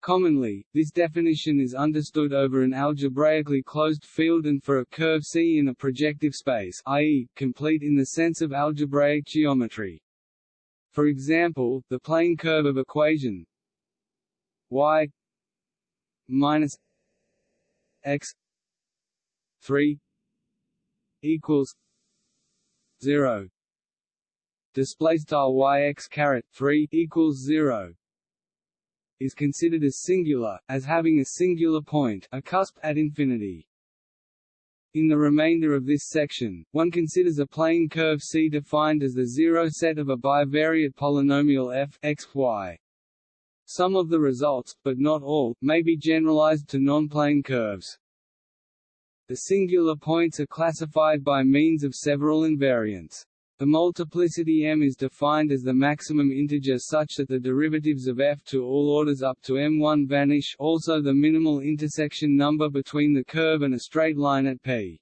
Commonly, this definition is understood over an algebraically closed field and for a curve C in a projective space i.e., complete in the sense of algebraic geometry. For example, the plane curve of equation y minus x 3 equals 0 display style yx caret 3 equals 0 is considered as singular, as having a singular point a cusp at infinity. In the remainder of this section, one considers a plane curve C defined as the zero set of a bivariate polynomial f x, y. Some of the results, but not all, may be generalized to non-plane curves. The singular points are classified by means of several invariants. The multiplicity m is defined as the maximum integer such that the derivatives of f to all orders up to m1 vanish also the minimal intersection number between the curve and a straight line at p.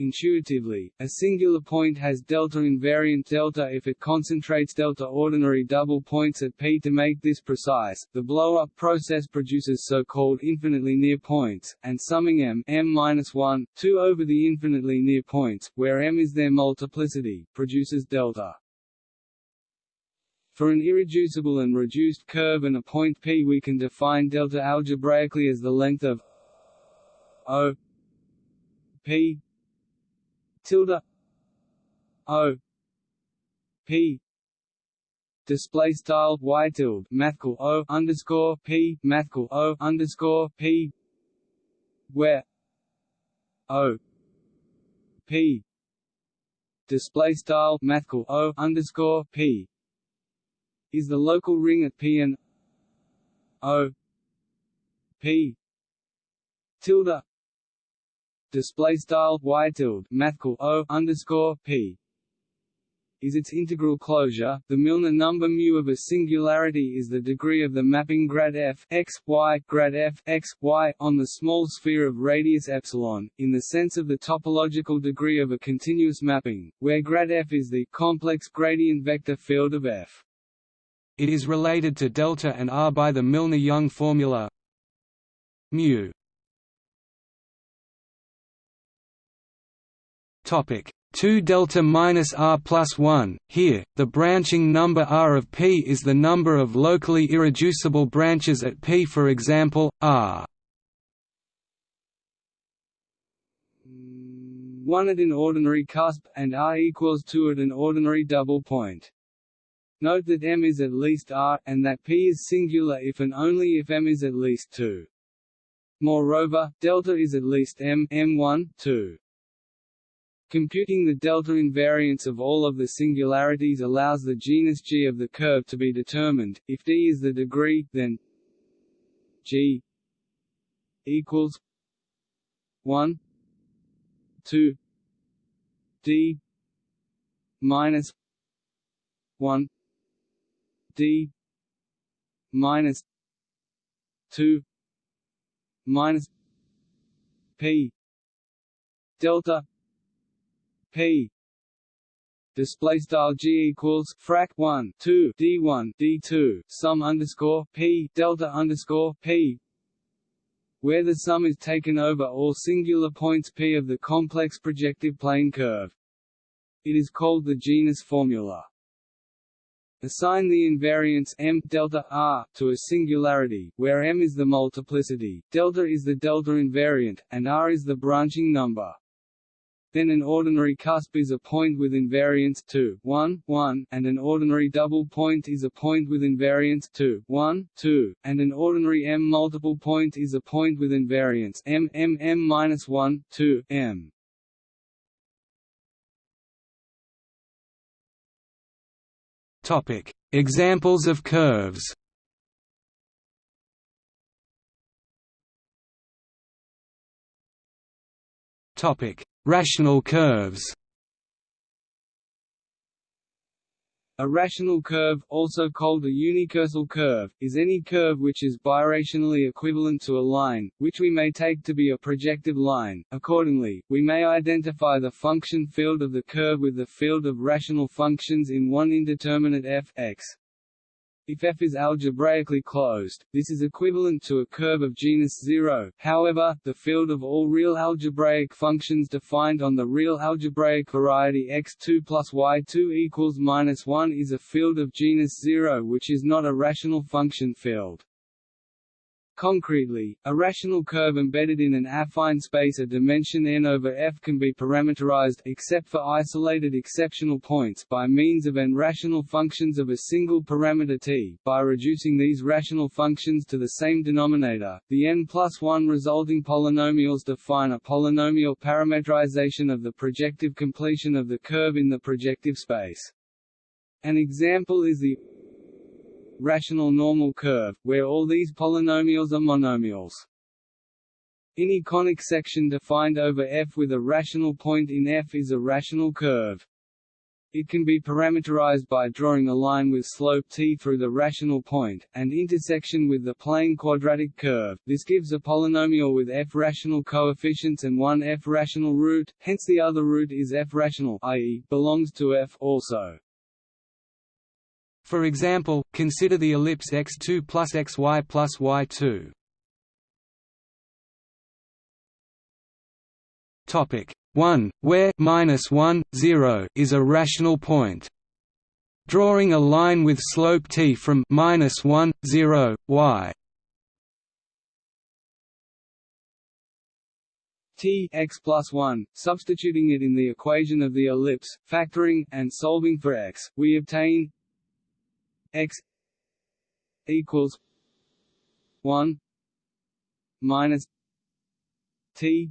Intuitively, a singular point has delta invariant delta if it concentrates delta ordinary double points at p. To make this precise, the blow-up process produces so-called infinitely near points, and summing m m-1, 2 over the infinitely near points, where m is their multiplicity, produces delta. For an irreducible and reduced curve and a point p we can define delta algebraically as the length of O p tilde. O. P. Display style y tilde. Mathcal O underscore P. Mathcal O underscore P. Where? O. P. Display style mathcal O underscore P. Is the local ring at P and O. P. Tilde display style y tilde mathcal o underscore p is its integral closure. The Milnor number mu of a singularity is the degree of the mapping grad f x y grad f x y on the small sphere of radius epsilon, in the sense of the topological degree of a continuous mapping, where grad f is the complex gradient vector field of f. It is related to delta and r by the Milnor-Jung formula mu Topic 2 delta minus r plus 1. Here, the branching number r of p is the number of locally irreducible branches at p. For example, r 1 at an ordinary cusp, and r equals 2 at an ordinary double point. Note that m is at least r, and that p is singular if and only if m is at least 2. Moreover, delta is at least m m1, 2. Computing the delta invariance of all of the singularities allows the genus G of the curve to be determined. If D is the degree, then G equals 1 2 D minus 1 D minus 2 minus P delta p display style g equals frac 1 2 d1 d2 sum underscore p delta underscore p where the sum is taken over all singular points p of the complex projective plane curve. It is called the genus formula. Assign the invariance m delta r to a singularity, where m is the multiplicity, delta is the delta invariant, and r is the branching number. Then an ordinary cusp is a point with invariance 2, 1, 1, and an ordinary double point is a point with invariance 2, 1, 2, and an ordinary m multiple point is a point with invariance m m m minus 1, 2, m. Topic: Examples of curves. Topic: Rational curves A rational curve, also called a unicursal curve, is any curve which is birationally equivalent to a line, which we may take to be a projective line. Accordingly, we may identify the function field of the curve with the field of rational functions in one indeterminate f x. If f is algebraically closed, this is equivalent to a curve of genus 0. However, the field of all real algebraic functions defined on the real algebraic variety x2 plus y2 equals minus 1 is a field of genus 0 which is not a rational function field. Concretely, a rational curve embedded in an affine space of dimension n over f can be parameterized except for isolated exceptional points by means of n rational functions of a single parameter t. By reducing these rational functions to the same denominator, the n plus 1 resulting polynomials define a polynomial parametrization of the projective completion of the curve in the projective space. An example is the rational normal curve, where all these polynomials are monomials. Any conic section defined over f with a rational point in f is a rational curve. It can be parameterized by drawing a line with slope t through the rational point, and intersection with the plane quadratic curve. This gives a polynomial with f rational coefficients and one f rational root, hence the other root is f rational i.e., belongs to f also. For example, consider the ellipse x2 plus xy plus y2. Topic 1, where minus 1, 0 is a rational point. Drawing a line with slope t from minus 1, 0, y t x plus 1, substituting it in the equation of the ellipse, factoring, and solving for x, we obtain x equals 1 minus t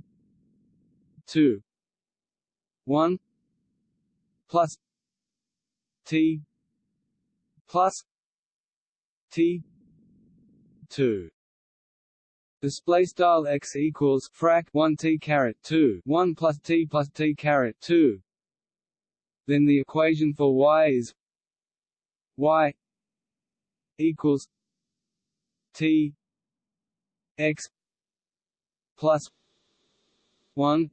2 1 plus t plus t 2 display style x equals frac 1 t caret 2 1 plus t plus t caret 2 then the equation for y is y equals t x plus 1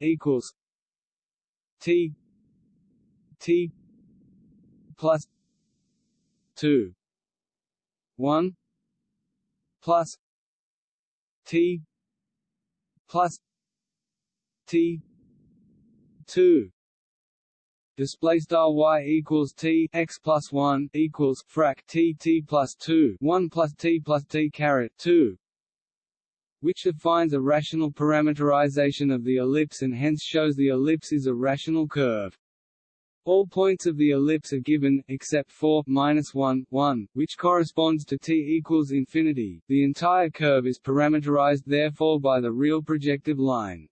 equals T T plus two one plus T plus T two display style y equals t x plus 1 equals frac t t plus 2 1 plus t plus t caret 2 which defines a rational parameterization of the ellipse and hence shows the ellipse is a rational curve. All points of the ellipse are given, except for minus 1, 1, which corresponds to t equals infinity. The entire curve is parameterized therefore by the real projective line.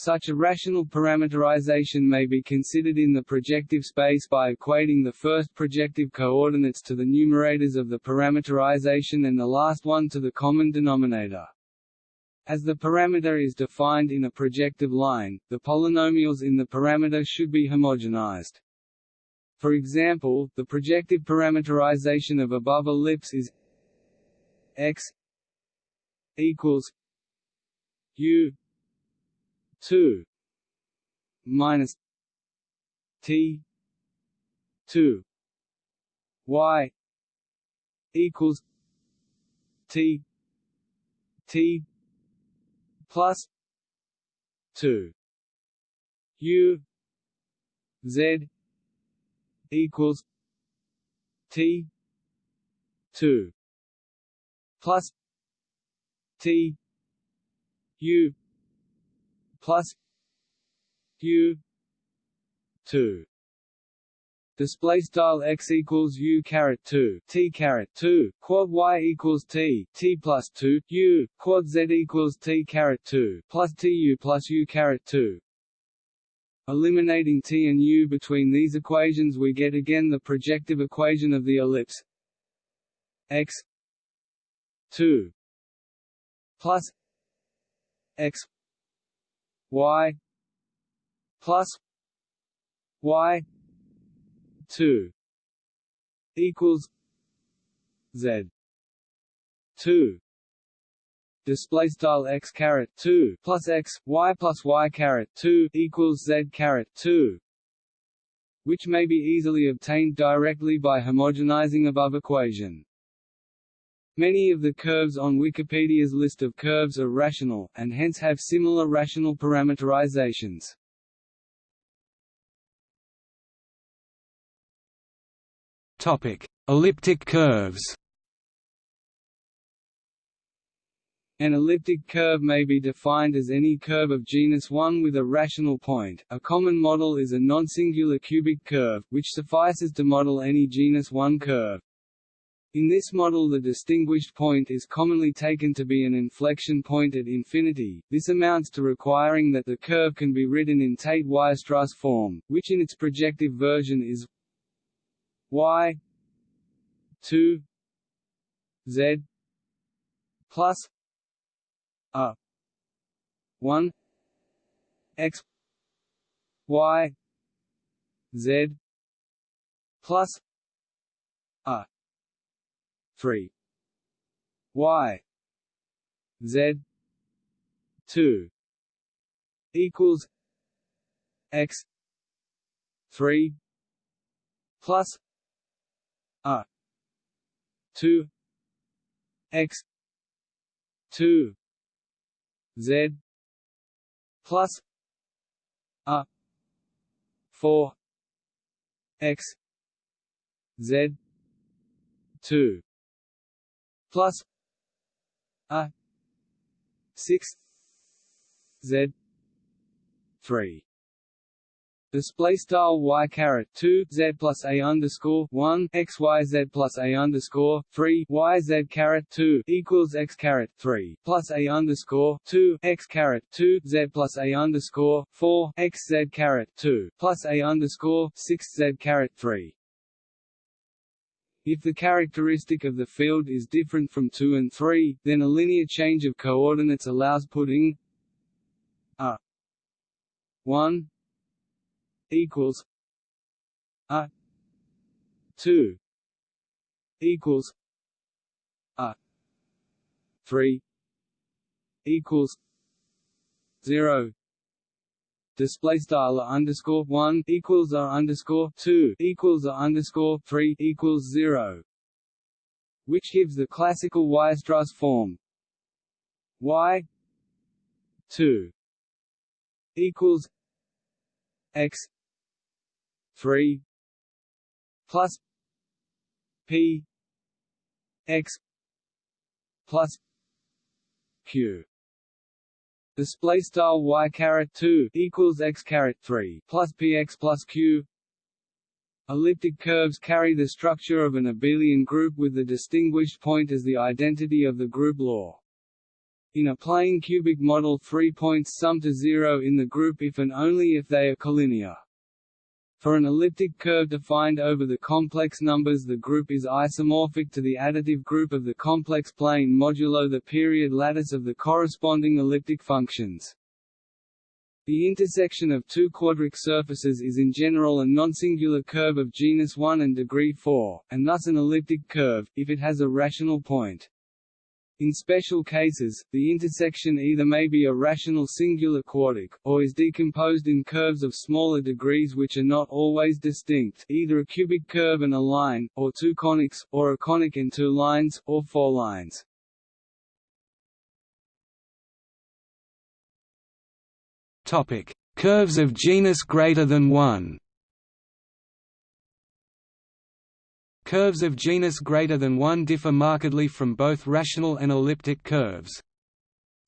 Such a rational parameterization may be considered in the projective space by equating the first projective coordinates to the numerators of the parameterization and the last one to the common denominator. As the parameter is defined in a projective line, the polynomials in the parameter should be homogenized. For example, the projective parameterization of above ellipse is x equals u 2 minus T two Y equals T T plus two. U Z equals T two plus T U plus u 2 display style x equals u caret 2 t caret 2 quad y equals t t plus 2 u quad z equals t caret 2 plus t u plus u caret 2 eliminating t and u between these equations we get again the projective equation of the ellipse x 2 plus x y plus y 2 equals z 2 display style x caret 2 plus x y plus y caret 2 equals z caret 2 which may be easily obtained directly by homogenizing above equation Many of the curves on Wikipedia's list of curves are rational, and hence have similar rational parameterizations. Topic: Elliptic curves. An elliptic curve may be defined as any curve of genus 1 with a rational point. A common model is a non-singular cubic curve, which suffices to model any genus 1 curve. In this model the distinguished point is commonly taken to be an inflection point at infinity, this amounts to requiring that the curve can be written in Tate-Weierstrass form, which in its projective version is y two Z plus a one X Y Z plus a three. Y. Z. two. Equals X three plus a two x two z plus a four x z two plus a six z three Display style y caret two z plus a underscore one x y z plus a underscore three y z caret two equals x caret three plus a underscore two x caret two z plus a underscore four x z caret two plus a underscore six z caret three. If the characteristic of the field is different from 2 and 3, then a linear change of coordinates allows putting a 1 equals a two equals a three equals zero display style underscore one equals a underscore two equals a underscore three equals zero, which gives the classical Weierstrass form y two equals x 3 plus p x plus q display style y caret 2 equals x caret 3 plus px plus q Elliptic curves carry the structure of an abelian group with the distinguished point as the identity of the group law. In a plane cubic model three points sum to zero in the group if and only if they are collinear. For an elliptic curve defined over the complex numbers the group is isomorphic to the additive group of the complex plane modulo the period lattice of the corresponding elliptic functions. The intersection of two quadric surfaces is in general a non-singular curve of genus 1 and degree 4, and thus an elliptic curve, if it has a rational point. In special cases, the intersection either may be a rational singular quartic, or is decomposed in curves of smaller degrees which are not always distinct either a cubic curve and a line, or two conics, or a conic and two lines, or four lines. Curves of genus greater than 1 Curves of genus greater than 1 differ markedly from both rational and elliptic curves.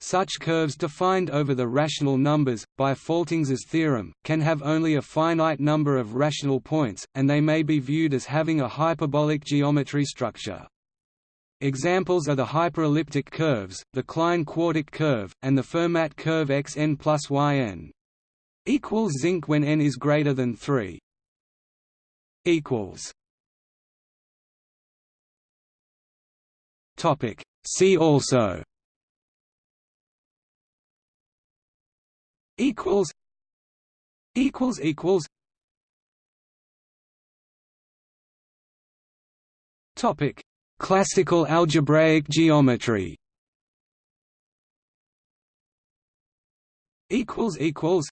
Such curves defined over the rational numbers, by Faltings's theorem, can have only a finite number of rational points, and they may be viewed as having a hyperbolic geometry structure. Examples are the hyperelliptic curves, the Klein quartic curve, and the Fermat curve xn plus yn. Equals zinc when n is greater than 3. Equals Topic. See also. Equals. Equals equals. Topic. Classical algebraic geometry. Equals equals.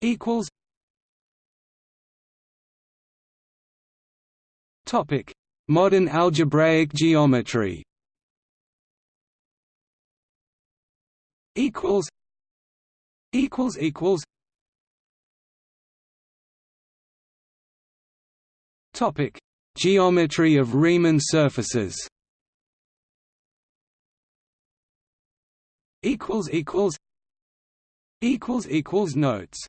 Equals. Topic Modern algebraic geometry. Equals equals equals. Topic. Geometry of Riemann surfaces. Equals equals. Equals equals notes